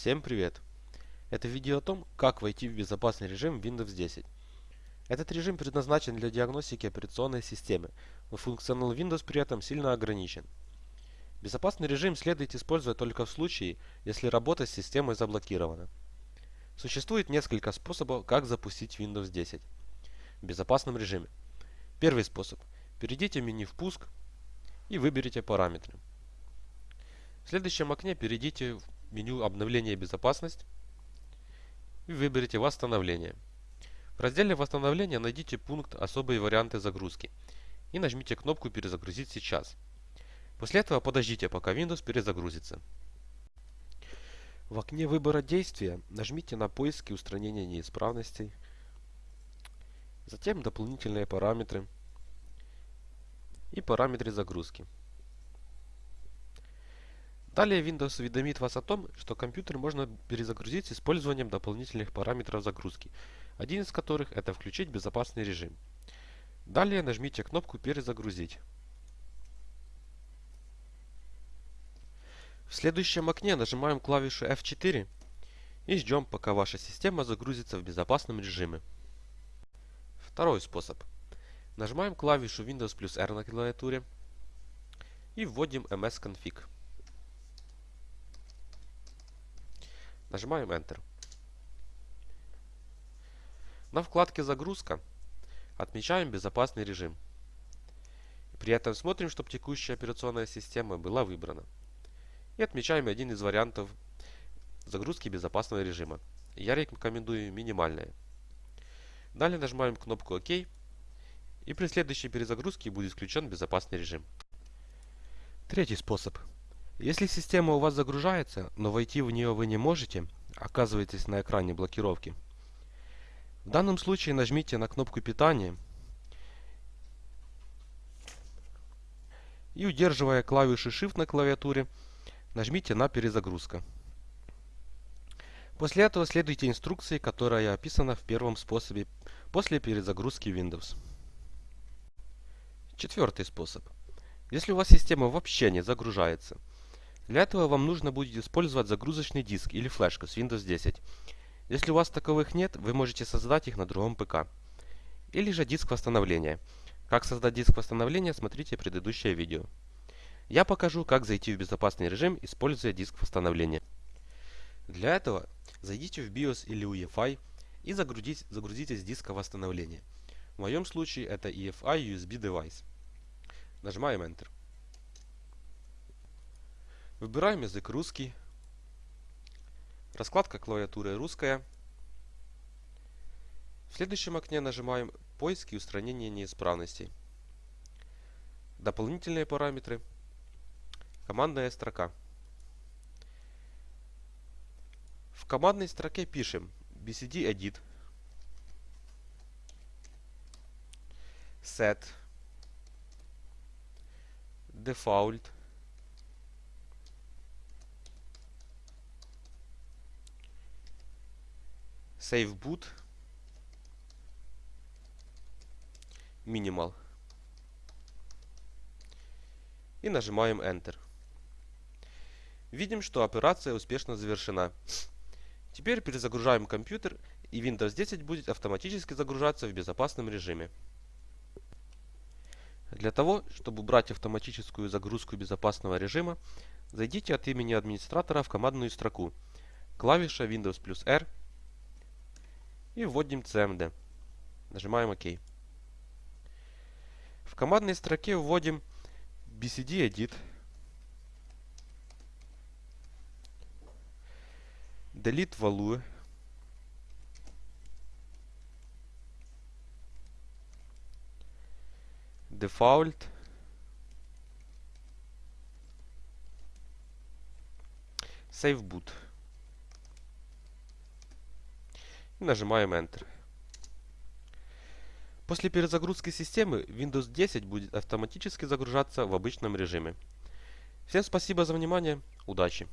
Всем привет! Это видео о том, как войти в безопасный режим Windows 10. Этот режим предназначен для диагностики операционной системы, но функционал Windows при этом сильно ограничен. Безопасный режим следует использовать только в случае, если работа с системой заблокирована. Существует несколько способов, как запустить Windows 10 в безопасном режиме. Первый способ. Перейдите в меню «Впуск» и выберите параметры. В следующем окне перейдите в меню «Обновление и безопасность» и выберите «Восстановление». В разделе «Восстановление» найдите пункт «Особые варианты загрузки» и нажмите кнопку «Перезагрузить сейчас». После этого подождите, пока Windows перезагрузится. В окне выбора действия нажмите на поиск и устранение неисправностей, затем дополнительные параметры и параметры загрузки. Далее Windows уведомит вас о том, что компьютер можно перезагрузить с использованием дополнительных параметров загрузки, один из которых это включить безопасный режим. Далее нажмите кнопку «Перезагрузить». В следующем окне нажимаем клавишу F4 и ждем, пока ваша система загрузится в безопасном режиме. Второй способ. Нажимаем клавишу Windows плюс R на клавиатуре и вводим msconfig. Нажимаем Enter. На вкладке «Загрузка» отмечаем безопасный режим. При этом смотрим, чтобы текущая операционная система была выбрана. И отмечаем один из вариантов загрузки безопасного режима. Я рекомендую минимальное. Далее нажимаем кнопку ОК. И при следующей перезагрузке будет включен безопасный режим. Третий способ. Если система у вас загружается, но войти в нее вы не можете, оказываетесь на экране блокировки. В данном случае нажмите на кнопку питания и удерживая клавишу Shift на клавиатуре, нажмите на перезагрузка. После этого следуйте инструкции, которая описана в первом способе после перезагрузки Windows. Четвертый способ. Если у вас система вообще не загружается, для этого вам нужно будет использовать загрузочный диск или флешку с Windows 10. Если у вас таковых нет, вы можете создать их на другом ПК. Или же диск восстановления. Как создать диск восстановления, смотрите предыдущее видео. Я покажу, как зайти в безопасный режим, используя диск восстановления. Для этого зайдите в BIOS или UEFI и загрузите, загрузите с диска восстановления. В моем случае это EFI USB Device. Нажимаем Enter. Выбираем язык русский. Раскладка клавиатуры русская. В следующем окне нажимаем поиск и устранение неисправностей. Дополнительные параметры. Командная строка. В командной строке пишем bcd edit set default Save boot. Minimal. И нажимаем Enter. Видим, что операция успешно завершена. Теперь перезагружаем компьютер и Windows 10 будет автоматически загружаться в безопасном режиме. Для того, чтобы убрать автоматическую загрузку безопасного режима, зайдите от имени администратора в командную строку. Клавиша Windows плюс R и вводим CMD. Нажимаем ОК. В командной строке вводим bcd edit delete value default save boot и нажимаем Enter. После перезагрузки системы Windows 10 будет автоматически загружаться в обычном режиме. Всем спасибо за внимание, удачи!